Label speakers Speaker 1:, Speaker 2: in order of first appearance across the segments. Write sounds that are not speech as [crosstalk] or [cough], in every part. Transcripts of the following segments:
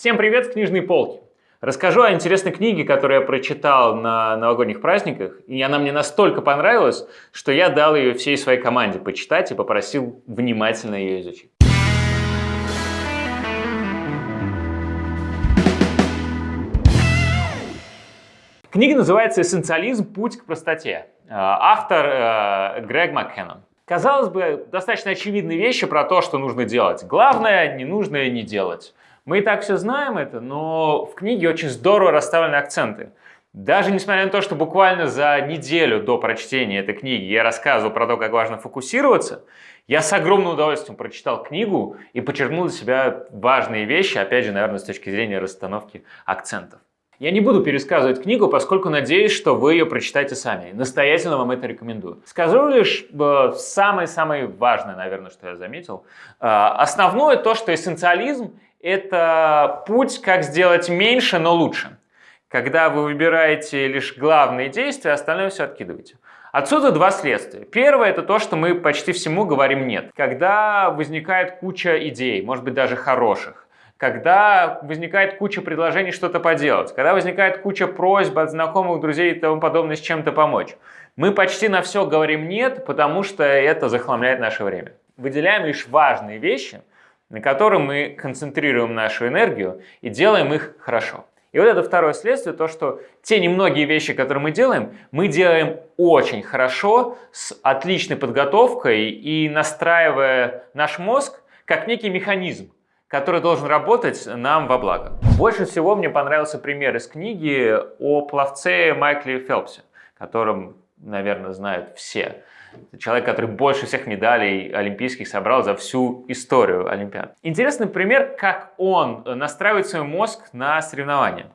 Speaker 1: Всем привет с книжной полки. Расскажу о интересной книге, которую я прочитал на новогодних праздниках, и она мне настолько понравилась, что я дал ее всей своей команде почитать и попросил внимательно ее изучить. Книга называется «Эссенциализм. Путь к простоте». Э, автор э, Грег Маккеннон. Казалось бы, достаточно очевидные вещи про то, что нужно делать. Главное, ненужное не делать. Мы и так все знаем это, но в книге очень здорово расставлены акценты. Даже несмотря на то, что буквально за неделю до прочтения этой книги я рассказывал про то, как важно фокусироваться, я с огромным удовольствием прочитал книгу и подчеркнул для себя важные вещи, опять же, наверное, с точки зрения расстановки акцентов. Я не буду пересказывать книгу, поскольку надеюсь, что вы ее прочитаете сами. Настоятельно вам это рекомендую. Скажу лишь э, самое-самое важное, наверное, что я заметил. Э, основное то, что эссенциализм – это путь, как сделать меньше, но лучше. Когда вы выбираете лишь главные действия, остальное все откидываете. Отсюда два следствия. Первое – это то, что мы почти всему говорим «нет». Когда возникает куча идей, может быть даже хороших, когда возникает куча предложений что-то поделать, когда возникает куча просьб от знакомых, друзей и тому подобное с чем-то помочь. Мы почти на все говорим «нет», потому что это захламляет наше время. Выделяем лишь важные вещи, на которые мы концентрируем нашу энергию и делаем их хорошо. И вот это второе следствие, то, что те немногие вещи, которые мы делаем, мы делаем очень хорошо, с отличной подготовкой и настраивая наш мозг как некий механизм, который должен работать нам во благо. Больше всего мне понравился пример из книги о пловце Майкле Фелпсе, которым, наверное, знают все. Человек, который больше всех медалей олимпийских собрал за всю историю Олимпиад. Интересный пример, как он настраивает свой мозг на соревнования.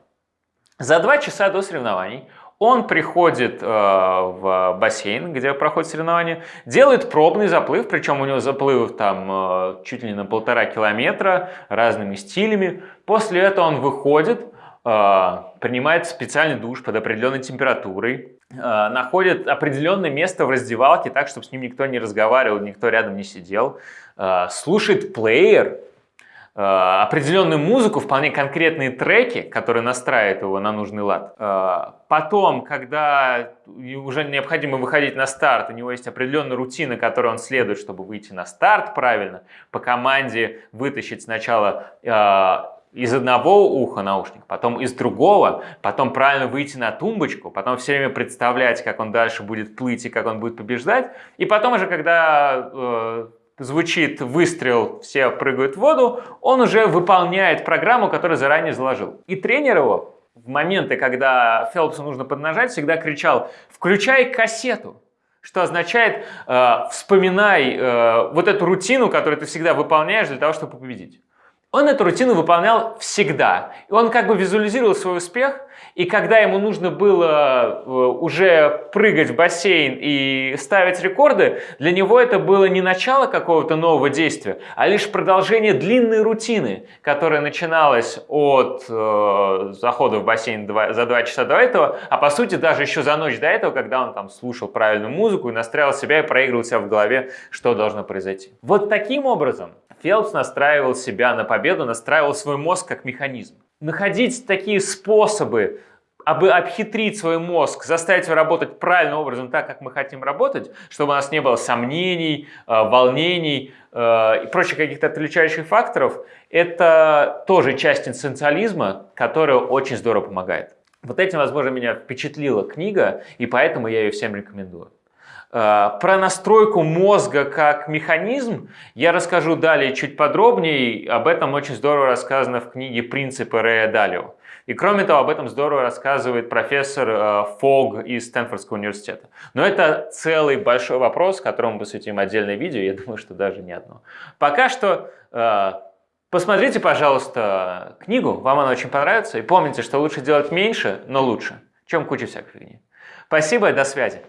Speaker 1: За два часа до соревнований он приходит э, в бассейн, где проходит соревнование, делает пробный заплыв, причем у него заплывов там э, чуть ли не на полтора километра, разными стилями. После этого он выходит, э, принимает специальный душ под определенной температурой, э, находит определенное место в раздевалке, так, чтобы с ним никто не разговаривал, никто рядом не сидел, э, слушает плеер, определенную музыку, вполне конкретные треки, которые настраивают его на нужный лад. Потом, когда уже необходимо выходить на старт, у него есть определенная рутина, которой он следует, чтобы выйти на старт правильно, по команде вытащить сначала из одного уха наушник, потом из другого, потом правильно выйти на тумбочку, потом все время представлять, как он дальше будет плыть и как он будет побеждать. И потом уже, когда звучит выстрел, все прыгают в воду, он уже выполняет программу, которую заранее заложил. И тренер его в моменты, когда Фелпсу нужно поднажать, всегда кричал «включай кассету», что означает э, «вспоминай э, вот эту рутину, которую ты всегда выполняешь для того, чтобы победить». Он эту рутину выполнял всегда. И он как бы визуализировал свой успех, и когда ему нужно было э, уже прыгать в бассейн и ставить рекорды, для него это было не начало какого-то нового действия, а лишь продолжение длинной рутины, которая начиналась от э, захода в бассейн два, за два часа до этого, а по сути даже еще за ночь до этого, когда он там слушал правильную музыку и настраивал себя и проигрывал себя в голове, что должно произойти. Вот таким образом Фелпс настраивал себя на победу, настраивал свой мозг как механизм. Находить такие способы, aby обхитрить свой мозг, заставить его работать правильным образом, так, как мы хотим работать, чтобы у нас не было сомнений, э, волнений э, и прочих каких-то отличающих факторов, это тоже часть эссенциализма, которая очень здорово помогает. Вот этим, возможно, меня впечатлила книга, и поэтому я ее всем рекомендую. Э, про настройку мозга как механизм я расскажу далее чуть подробнее. Об этом очень здорово рассказано в книге «Принципы Рэя Далио». И кроме того, об этом здорово рассказывает профессор э, Фог из Стэнфордского университета. Но это целый большой вопрос, которому посвятим отдельное видео, я [laughs] думаю, что даже не одно. Пока что э, посмотрите, пожалуйста, книгу, вам она очень понравится. И помните, что лучше делать меньше, но лучше, чем куча всякой фигни. Спасибо до связи.